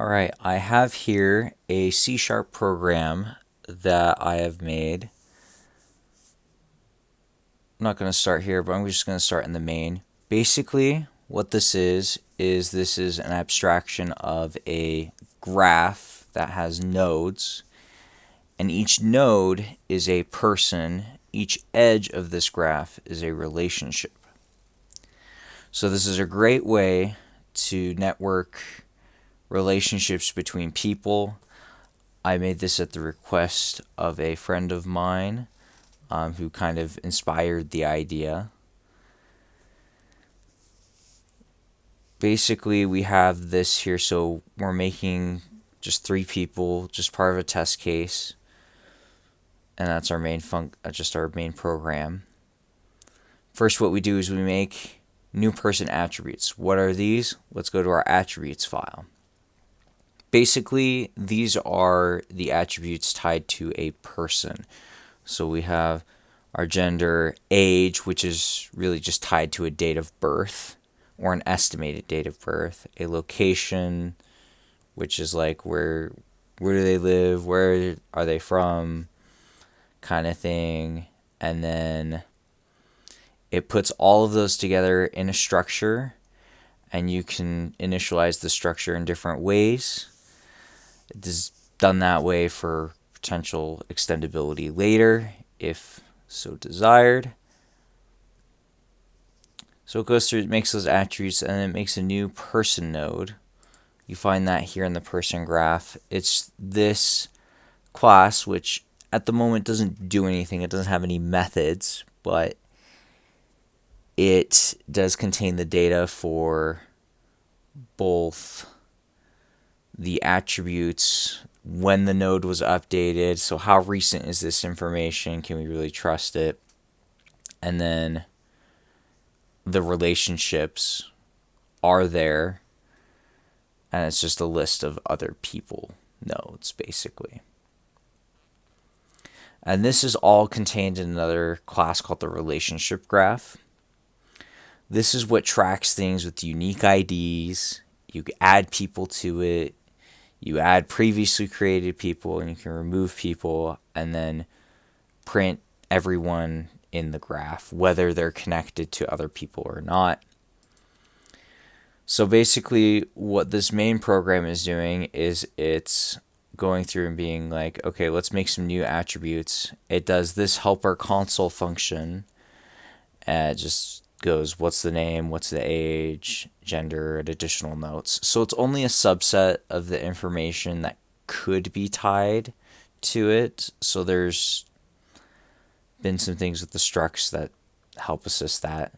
All right, I have here a C-sharp program that I have made. I'm not going to start here, but I'm just going to start in the main. Basically, what this is, is this is an abstraction of a graph that has nodes. And each node is a person. Each edge of this graph is a relationship. So this is a great way to network relationships between people. I made this at the request of a friend of mine um, who kind of inspired the idea. Basically, we have this here, so we're making just three people, just part of a test case, and that's our main func, uh, just our main program. First, what we do is we make new person attributes. What are these? Let's go to our attributes file. Basically, these are the attributes tied to a person. So we have our gender, age, which is really just tied to a date of birth or an estimated date of birth, a location, which is like where where do they live, where are they from, kind of thing, and then it puts all of those together in a structure and you can initialize the structure in different ways. It is done that way for potential extendability later if so desired. So it goes through, it makes those attributes, and it makes a new person node. You find that here in the person graph. It's this class, which at the moment doesn't do anything. It doesn't have any methods, but it does contain the data for both the attributes when the node was updated. So how recent is this information? Can we really trust it? And then the relationships are there. And it's just a list of other people nodes, basically. And this is all contained in another class called the relationship graph. This is what tracks things with unique IDs. You add people to it you add previously created people and you can remove people and then print everyone in the graph, whether they're connected to other people or not. So basically, what this main program is doing is it's going through and being like, okay, let's make some new attributes. It does this helper console function. And just goes what's the name, what's the age, gender, and additional notes. So it's only a subset of the information that could be tied to it. So there's been some things with the structs that help assist that.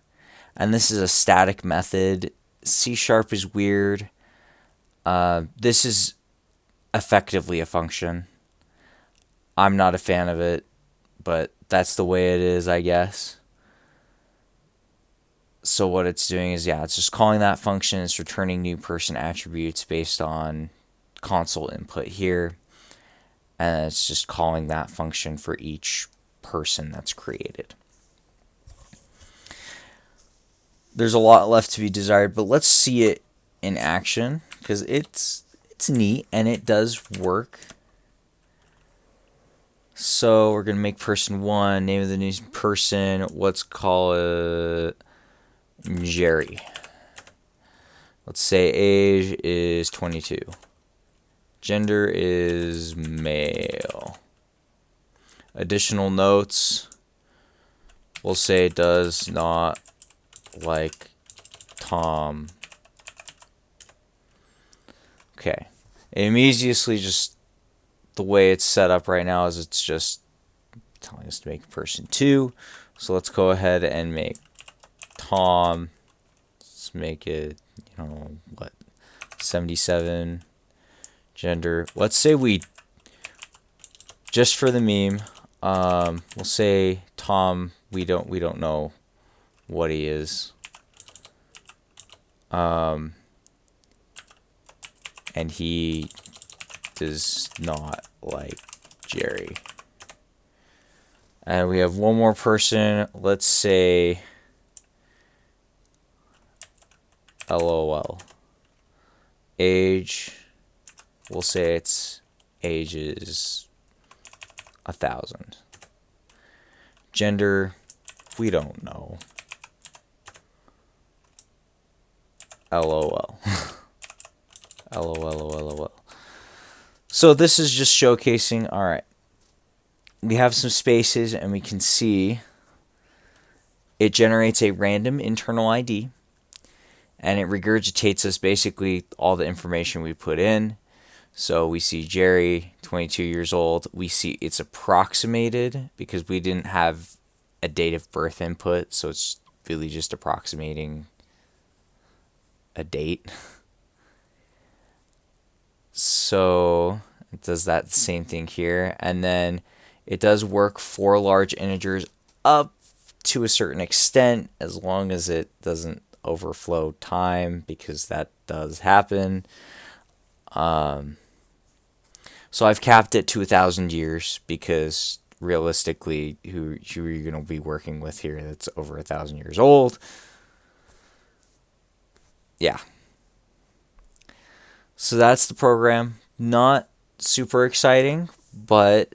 And this is a static method. C sharp is weird. Uh, this is effectively a function. I'm not a fan of it, but that's the way it is, I guess so what it's doing is, yeah, it's just calling that function. It's returning new person attributes based on console input here. And it's just calling that function for each person that's created. There's a lot left to be desired, but let's see it in action because it's it's neat and it does work. So we're gonna make person one, name of the new person, let's call it Jerry. Let's say age is 22. Gender is male. Additional notes. We'll say does not like Tom. Okay. It immediately just the way it's set up right now is it's just telling us to make person 2. So let's go ahead and make Tom. Let's make it, you know, what, 77 gender. Let's say we, just for the meme, um, we'll say Tom, we don't, we don't know what he is. Um, and he does not like Jerry. And we have one more person. Let's say LOL. Age we'll say its ages a thousand. Gender, we don't know. LOL. LOL, LOL. So this is just showcasing, all right, we have some spaces and we can see it generates a random internal ID and it regurgitates us basically all the information we put in. So we see Jerry, 22 years old. We see it's approximated because we didn't have a date of birth input, so it's really just approximating a date. So it does that same thing here. And then it does work for large integers up to a certain extent as long as it doesn't overflow time because that does happen. Um, so I've capped it to a thousand years because realistically, who, who are you going to be working with here that's over a thousand years old? Yeah. So that's the program. Not super exciting, but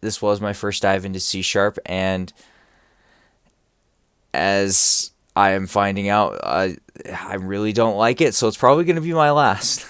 this was my first dive into C sharp and as I am finding out I I really don't like it, so it's probably going to be my last.